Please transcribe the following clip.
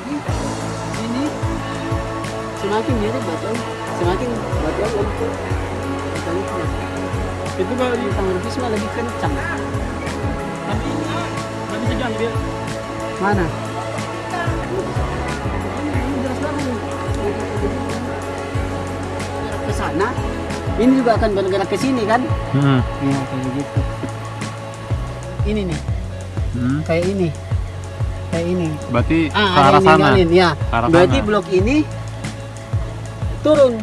lagi. Ini semakin mirip batu semakin batu untuk eukaliptus Itu kalau di tentang rufisma lebih kencang. Tapi nggak bisa diambil. mana? Ke sana. Ini juga akan bergerak ke sini kan? Hmm. ya kayak begitu ini nih. Hmm. kayak ini kayak ini Berarti ah ke arah sana. ya Ke arah berarti sana. blok ini turun